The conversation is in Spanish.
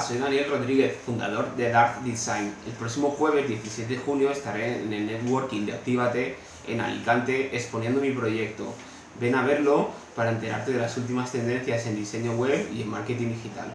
Soy Daniel Rodríguez, fundador de Dark Design. El próximo jueves 17 de junio estaré en el networking de Actívate en Alicante exponiendo mi proyecto. Ven a verlo para enterarte de las últimas tendencias en diseño web y en marketing digital.